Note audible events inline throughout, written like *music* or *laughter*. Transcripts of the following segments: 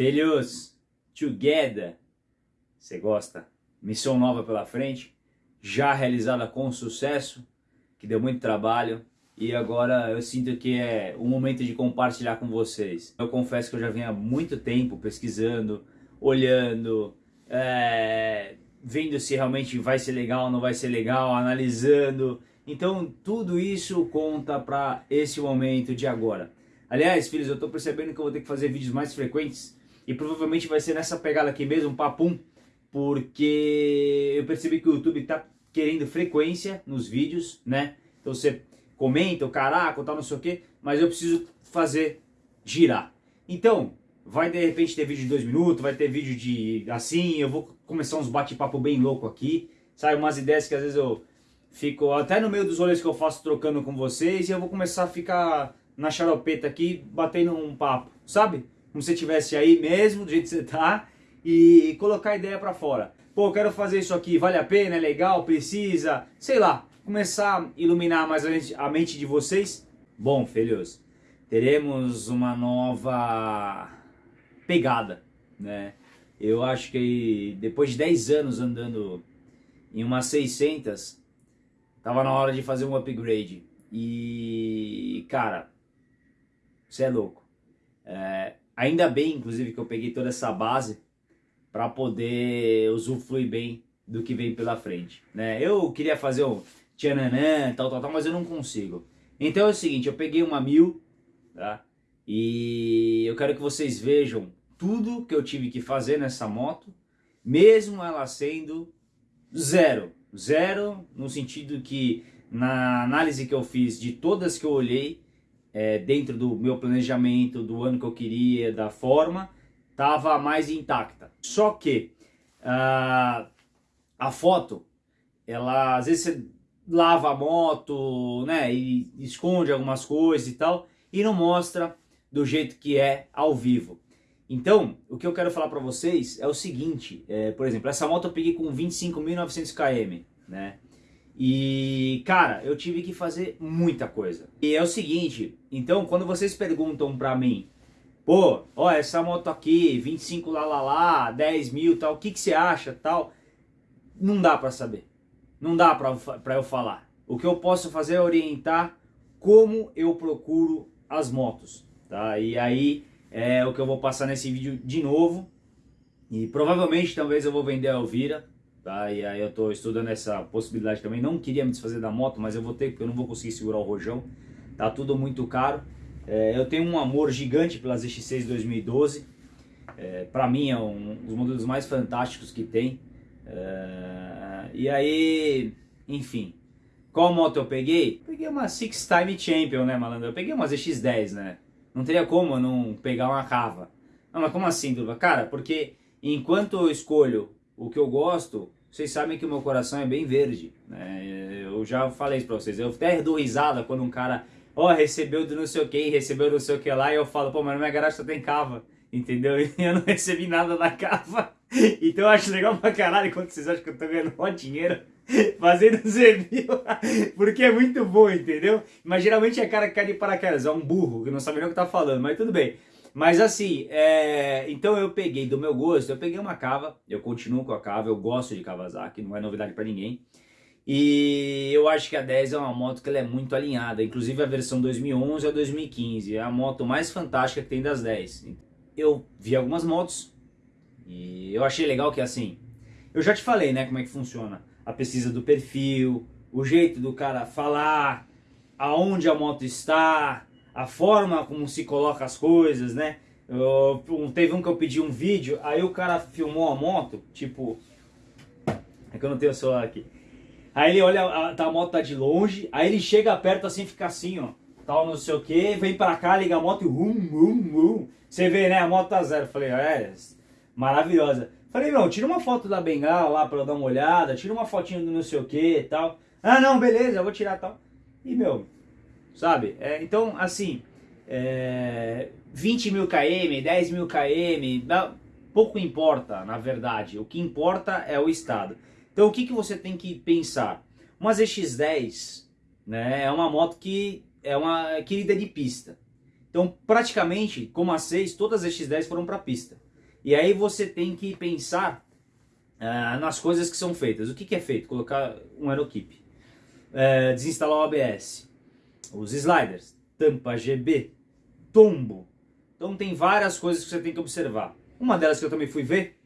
Filhos, together. Você gosta? Missão nova pela frente, já realizada com sucesso, que deu muito trabalho e agora eu sinto que é o momento de compartilhar com vocês. Eu confesso que eu já venho há muito tempo pesquisando, olhando, é, vendo se realmente vai ser legal ou não vai ser legal, analisando. Então tudo isso conta para esse momento de agora. Aliás, filhos, eu estou percebendo que eu vou ter que fazer vídeos mais frequentes e provavelmente vai ser nessa pegada aqui mesmo, papum, porque eu percebi que o YouTube está querendo frequência nos vídeos, né? Então você comenta, o caraca, tal, não sei o que, mas eu preciso fazer girar. Então, vai de repente ter vídeo de dois minutos, vai ter vídeo de assim, eu vou começar uns bate-papo bem louco aqui, sabe? Umas ideias que às vezes eu fico até no meio dos rolês que eu faço trocando com vocês e eu vou começar a ficar na charopeta aqui, batendo um papo, sabe? Como se estivesse aí mesmo, do jeito que você tá, e colocar a ideia pra fora. Pô, quero fazer isso aqui, vale a pena, é legal, precisa, sei lá, começar a iluminar mais a mente de vocês. Bom, filhos, teremos uma nova pegada, né? Eu acho que depois de 10 anos andando em umas 600, tava na hora de fazer um upgrade. E, cara, você é louco. É, ainda bem, inclusive, que eu peguei toda essa base para poder usufruir bem do que vem pela frente. Né? Eu queria fazer um tchananã, tal, tal, tal, mas eu não consigo. Então é o seguinte, eu peguei uma mil, tá? E eu quero que vocês vejam tudo que eu tive que fazer nessa moto, mesmo ela sendo zero. Zero no sentido que na análise que eu fiz de todas que eu olhei, é, dentro do meu planejamento, do ano que eu queria, da forma, estava mais intacta. Só que uh, a foto, ela às vezes você lava a moto, né, e esconde algumas coisas e tal, e não mostra do jeito que é ao vivo. Então, o que eu quero falar para vocês é o seguinte, é, por exemplo, essa moto eu peguei com 25.900 km, né, e, cara, eu tive que fazer muita coisa. E é o seguinte, então, quando vocês perguntam pra mim, pô, ó, essa moto aqui, 25 lá, lá, lá, 10 mil tal, o que, que você acha, tal, não dá pra saber. Não dá pra, pra eu falar. O que eu posso fazer é orientar como eu procuro as motos, tá? E aí é o que eu vou passar nesse vídeo de novo. E provavelmente, talvez eu vou vender a Elvira, Tá? E aí eu estou estudando essa possibilidade também. Não queria me desfazer da moto, mas eu vou ter, porque eu não vou conseguir segurar o rojão. Tá tudo muito caro. É, eu tenho um amor gigante pela ZX6 2012. É, para mim é um dos modelos mais fantásticos que tem. É, e aí, enfim. Qual moto eu peguei? Peguei uma Six Time Champion, né, malandro? Eu peguei uma ZX10, né? Não teria como eu não pegar uma cava. Não, mas como assim, Durva? Cara, porque enquanto eu escolho o que eu gosto, vocês sabem que o meu coração é bem verde. Né? Eu já falei isso pra vocês. Eu até dou risada quando um cara, ó, oh, recebeu do não sei o que, recebeu do não sei o que lá, e eu falo, pô, mas na minha garagem só tem cava. Entendeu? *laughs* E eu não recebi nada da cava. *laughs* Então eu acho legal pra caralho quando vocês acham que eu tô ganhando mó dinheiro *laughs* fazendo os. Porque é muito bom, entendeu? Mas geralmente é cara que cai de paraquedas, é um burro que não sabe nem o que tá falando, mas tudo bem. Mas assim, é... então eu peguei do meu gosto, eu peguei uma cava, eu continuo com a cava, eu gosto de Kawasaki, não é novidade para ninguém. E eu acho que a 10 é uma moto que ela é muito alinhada, inclusive a versão 2011 a 2015, é a moto mais fantástica que tem das 10. Eu vi algumas motos e eu achei legal que assim, eu já te falei né, como é que funciona a pesquisa do perfil, o jeito do cara falar, aonde a moto está, a forma como se coloca as coisas, né? Eu, teve um que eu pedi um vídeo, aí o cara filmou a moto, tipo... É que eu não tenho o celular aqui. Aí ele olha, a, tá, a moto tá de longe, aí ele chega perto assim, fica assim, ó. Tal, não sei o que, vem pra cá, liga a moto e rum, rum, rum. Você vê, né? A moto tá zero. Falei, é, maravilhosa. Falei, não, tira uma foto da bengala lá pra eu dar uma olhada, tira uma fotinha do não sei o que e tal. Ah, não, beleza, eu vou tirar tal. E, meu, sabe? É, então, assim, é, 20 mil km, 10 mil km, pouco importa, na verdade. O que importa é o estado. Então, o que, que você tem que pensar? Uma ZX-10 né, é uma moto que é uma querida de pista. Então, praticamente, como a 6, todas as X10 foram para pista. E aí você tem que pensar uh, nas coisas que são feitas. O que, que é feito? Colocar um aerokeep, uh, desinstalar o ABS, os sliders, tampa GB, tombo. Então tem várias coisas que você tem que observar. Uma delas que eu também fui ver,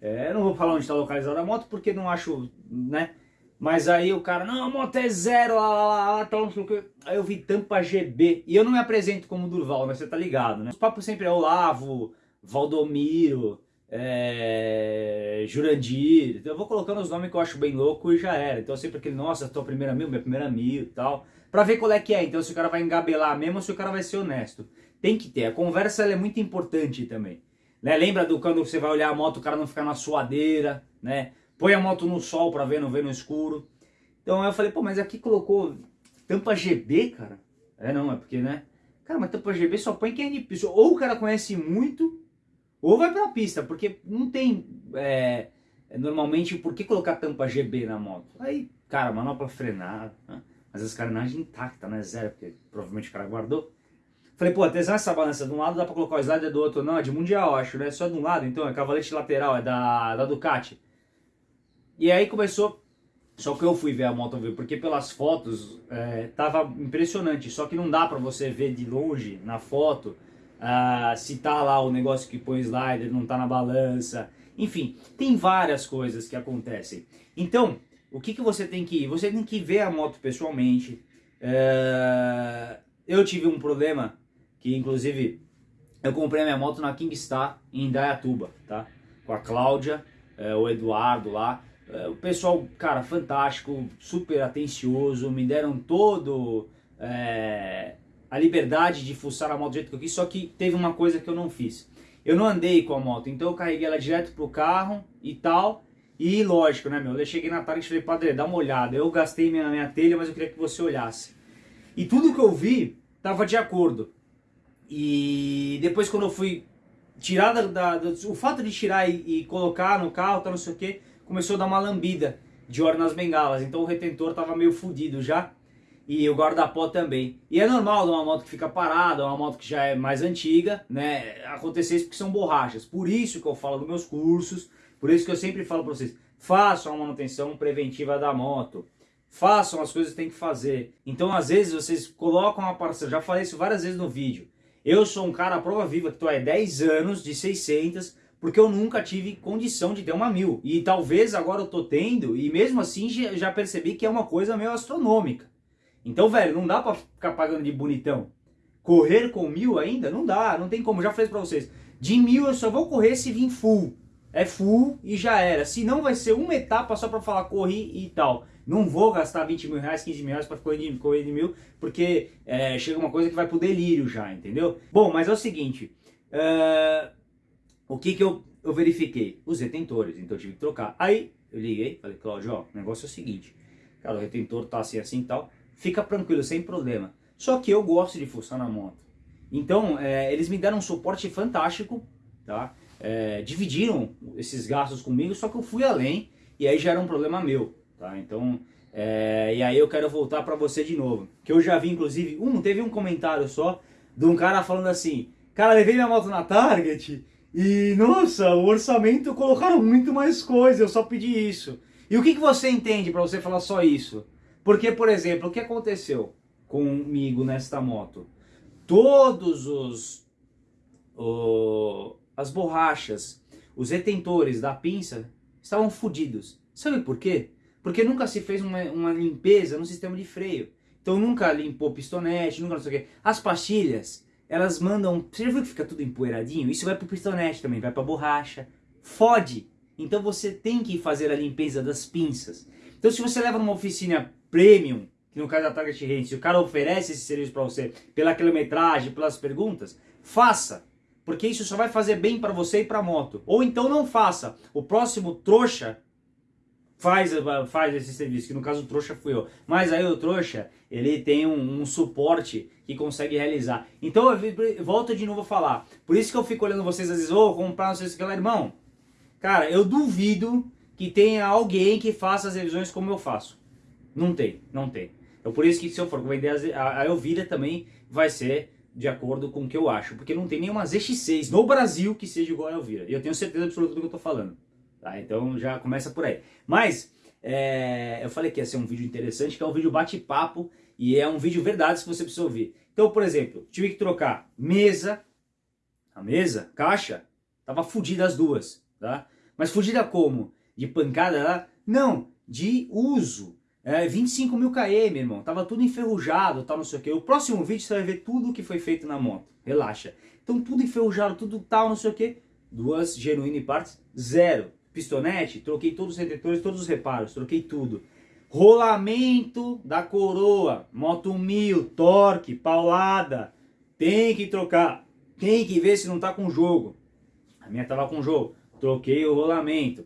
é, não vou falar onde está localizada a moto porque não acho, né? Mas aí o cara, não, a moto é zero, lá, lá, lá, lá tal, não. Aí eu vi tampa GB. E eu não me apresento como Durval, mas você tá ligado, né? Os papos sempre é Olavo, Valdomiro, é, Jurandir. Então eu vou colocando os nomes que eu acho bem louco e já era. Então sempre aquele, nossa, tua primeira mil, minha primeira mil e tal. Pra ver qual é que é. Então se o cara vai engabelar mesmo ou se o cara vai ser honesto. Tem que ter. A conversa é muito importante também. Né? Lembra do quando você vai olhar a moto, o cara não ficar na suadeira, né? Põe a moto no sol pra ver, não ver no escuro. Então eu falei, pô, mas aqui colocou tampa GB, cara? É não, é porque, né? Cara, mas tampa GB só põe quem é de. Ou o cara conhece muito, ou vai pra pista, porque não tem... É, normalmente, por que colocar tampa GB na moto? Aí, cara, manopla frenada, né? mas as carenagens intactas, né? Zero, porque provavelmente o cara guardou. Falei, pô, atenção essa balança de um lado dá pra colocar o slider do outro. Não, é de mundial, acho, né? Só de um lado, então, é cavalete lateral, é da, da Ducati. E aí começou, só que eu fui ver a moto, porque pelas fotos é, tava impressionante. Só que não dá pra você ver de longe, na foto, uh, se tá lá o negócio que põe slider, não tá na balança. Enfim, tem várias coisas que acontecem. Então, o que, que você tem que ir? Você tem que ver a moto pessoalmente. Uh, eu tive um problema que inclusive eu comprei a minha moto na Kingstar em Indaiatuba, tá? Com a Cláudia, é, o Eduardo lá. É, o pessoal, cara, fantástico, super atencioso, me deram todo é, a liberdade de fuçar a moto do jeito que eu quis, só que teve uma coisa que eu não fiz. Eu não andei com a moto, então eu carreguei ela direto pro carro e tal. E lógico, né, meu? Eu cheguei na tarde e falei, padre, dá uma olhada. Eu gastei minha, minha telha, mas eu queria que você olhasse. E tudo que eu vi tava de acordo. E depois quando eu fui tirar da, da, da o fato de tirar e, e, colocar no carro, tá não sei o que, começou a dar uma lambida de óleo nas bengalas. Então o retentor tava meio fudido já. E o guarda-pó também. E é normal de uma moto que fica parada, uma moto que já é mais antiga, né? Acontecer isso porque são borrachas. Por isso que eu falo dos meus cursos, por isso que eu sempre falo para vocês, façam a manutenção preventiva da moto. Façam as coisas que tem que fazer. Então, às vezes, vocês colocam uma parcela, já falei isso várias vezes no vídeo. Eu sou um cara à prova viva que estou há 10 anos de 600 porque eu nunca tive condição de ter uma mil. E talvez agora eu tô tendo e mesmo assim já percebi que é uma coisa meio astronômica. Então, velho, não dá para ficar pagando de bonitão. Correr com mil ainda? Não dá, não tem como. Já falei para vocês. De mil eu só vou correr se vir full. É full e já era. Se não vai ser uma etapa só para falar corri e tal. Não vou gastar 20 mil reais, 15 mil reais para correr de, correr de mil, porque é, chega uma coisa que vai pro delírio já, entendeu? Bom, mas é o seguinte, uh, o que que eu, eu verifiquei? Os retentores, então eu tive que trocar. Aí eu liguei, falei, Cláudio, ó, o negócio é o seguinte, cara, o retentor tá assim, assim e tal, fica tranquilo, sem problema. Só que eu gosto de fuçar na moto. Então, é, eles me deram um suporte fantástico, tá? É, dividiram esses gastos comigo, só que eu fui além, e aí já era um problema meu. Tá? Então, é, e aí eu quero voltar para você de novo. Que eu já vi, inclusive, um, teve um comentário só de um cara falando assim, cara, levei minha moto na Target e, nossa, o orçamento colocaram muito mais coisa, eu só pedi isso. E o que, que você entende para você falar só isso? Porque, por exemplo, o que aconteceu comigo nesta moto? Todos os... As borrachas, os retentores da pinça estavam fodidos. Sabe por quê? Porque nunca se fez uma, uma limpeza no sistema de freio. Então nunca limpou pistonete, nunca não sei o quê. As pastilhas, elas mandam... Você já viu que fica tudo empoeiradinho? Isso vai pro pistonete também, vai pra borracha. Fode! Então você tem que fazer a limpeza das pinças. Então se você leva numa oficina premium, que no caso da Target Range, se o cara oferece esse serviço para você pela quilometragem, pelas perguntas, faça. Porque isso só vai fazer bem para você e para a moto. Ou então não faça. O próximo trouxa faz, faz esse serviço, que no caso o trouxa fui eu. Mas aí o trouxa, ele tem um, um suporte que consegue realizar. Então eu volto de novo a falar. Por isso que eu fico olhando vocês às vezes, ô, oh, comprar não sei o que irmão. Cara, eu duvido que tenha alguém que faça as revisões como eu faço. Não tem, não tem. É por isso que se eu for vender a Elvira também vai ser de acordo com o que eu acho, porque não tem nenhuma ZX6 no Brasil que seja igual a Elvira. E eu tenho certeza absoluta do que eu tô falando. Tá? Então já começa por aí. Mas é, eu falei que ia ser um vídeo interessante, que é um vídeo bate-papo e é um vídeo verdade que você precisa ouvir. Então, por exemplo, tive que trocar mesa, a mesa, caixa, tava fodida as duas, tá? Mas fodida como? De pancada lá? Não, de uso. É, 25 mil km, irmão. Tava tudo enferrujado, tal, não sei o que. O próximo vídeo você vai ver tudo que foi feito na moto. Relaxa. Então tudo enferrujado, tudo tal, não sei o que. Duas genuíne partes, zero pistonete, troquei todos os retentores, todos os reparos, troquei tudo. Rolamento da coroa, moto 1000, torque, paulada, tem que trocar, tem que ver se não tá com jogo. A minha tava com jogo, troquei o rolamento,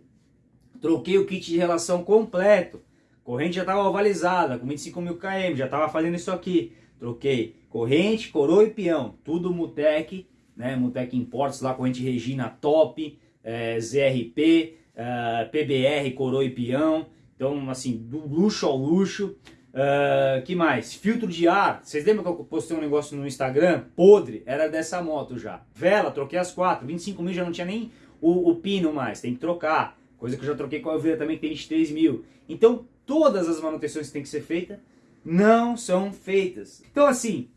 troquei o kit de relação completo, corrente já tava ovalizada, com 25 mil km, já tava fazendo isso aqui, troquei corrente, coroa e peão, tudo Mutec, né, Mutec Imports lá, corrente Regina top, é, ZRP, é, PBR, coroa e peão. Então, assim, do luxo ao luxo. Uh, que mais? Filtro de ar. Vocês lembram que eu postei um negócio no Instagram? Podre. Era dessa moto já. Vela, troquei as quatro. 25 mil já não tinha nem o, o pino mais. Tem que trocar. Coisa que eu já troquei com a Elvira também, que tem 23 mil. Então, todas as manutenções que tem que ser feitas não são feitas. Então, assim,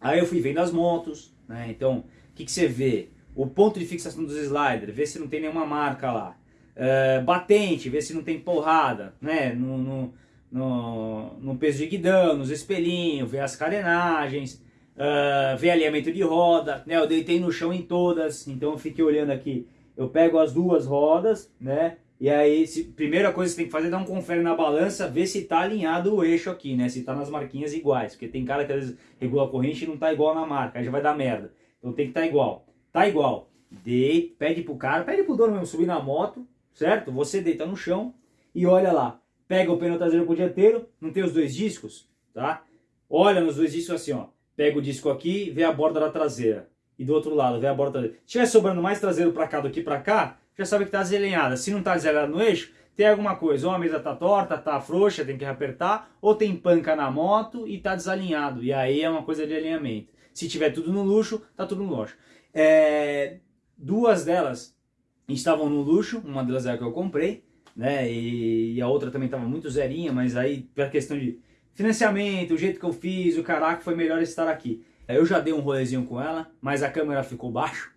aí eu fui vendo as motos, né? Então, o que, que você vê? o ponto de fixação dos sliders, ver se não tem nenhuma marca lá. Uh, batente, ver se não tem porrada, né? No, no, no, no peso de guidão, nos espelhinhos, ver as carenagens, uh, ver alinhamento de roda, né? Eu deitei no chão em todas, então eu fiquei olhando aqui. Eu pego as duas rodas, né? E aí, se, primeira coisa que você tem que fazer é dar um confere na balança, ver se tá alinhado o eixo aqui, né? Se tá nas marquinhas iguais, porque tem cara que às vezes regula a corrente e não tá igual na marca, aí já vai dar merda. Então tem que tá igual. Tá igual. De, pede pro cara, pede pro dono mesmo subir na moto, certo? Você deita no chão e olha lá. Pega o pneu traseiro pro dianteiro, não tem os dois discos, tá? Olha nos dois discos assim, ó. Pega o disco aqui, vê a borda da traseira. E do outro lado, vê a borda traseira. Se tiver sobrando mais traseiro para cá do que para cá, já sabe que tá desalinhada. Se não tá desalinhada no eixo, tem alguma coisa. Ou a mesa tá torta, tá frouxa, tem que apertar. Ou tem panca na moto e tá desalinhado. E aí é uma coisa de alinhamento. Se tiver tudo no luxo, tá tudo no luxo. É, duas delas estavam no luxo, uma delas é a que eu comprei, né? E, e a outra também estava muito zerinha, mas aí pela questão de financiamento, o jeito que eu fiz, o caraca, foi melhor estar aqui. Eu já dei um rolezinho com ela, mas a câmera ficou baixo,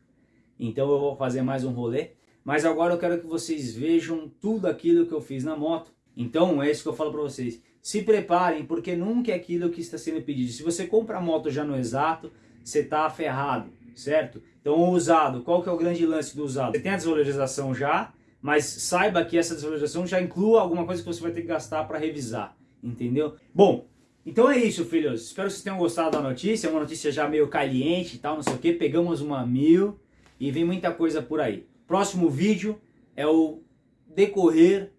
então eu vou fazer mais um rolê. Mas agora eu quero que vocês vejam tudo aquilo que eu fiz na moto. Então é isso que eu falo para vocês. Se preparem, porque nunca é aquilo que está sendo pedido. Se você compra a moto já no exato, você está ferrado certo? Então o usado, qual que é o grande lance do usado? Você tem a desvalorização já, mas saiba que essa desvalorização já inclua alguma coisa que você vai ter que gastar para revisar, entendeu? Bom, então é isso, filhos. Espero que vocês tenham gostado da notícia, é uma notícia já meio caliente e tal, não sei o que. Pegamos uma mil e vem muita coisa por aí. Próximo vídeo é o decorrer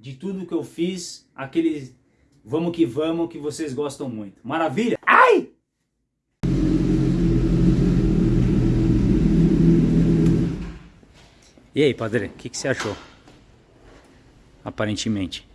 de tudo que eu fiz, aquele vamos que vamos que vocês gostam muito. Maravilha? Ai! E aí, padre, o que, que você achou? Aparentemente.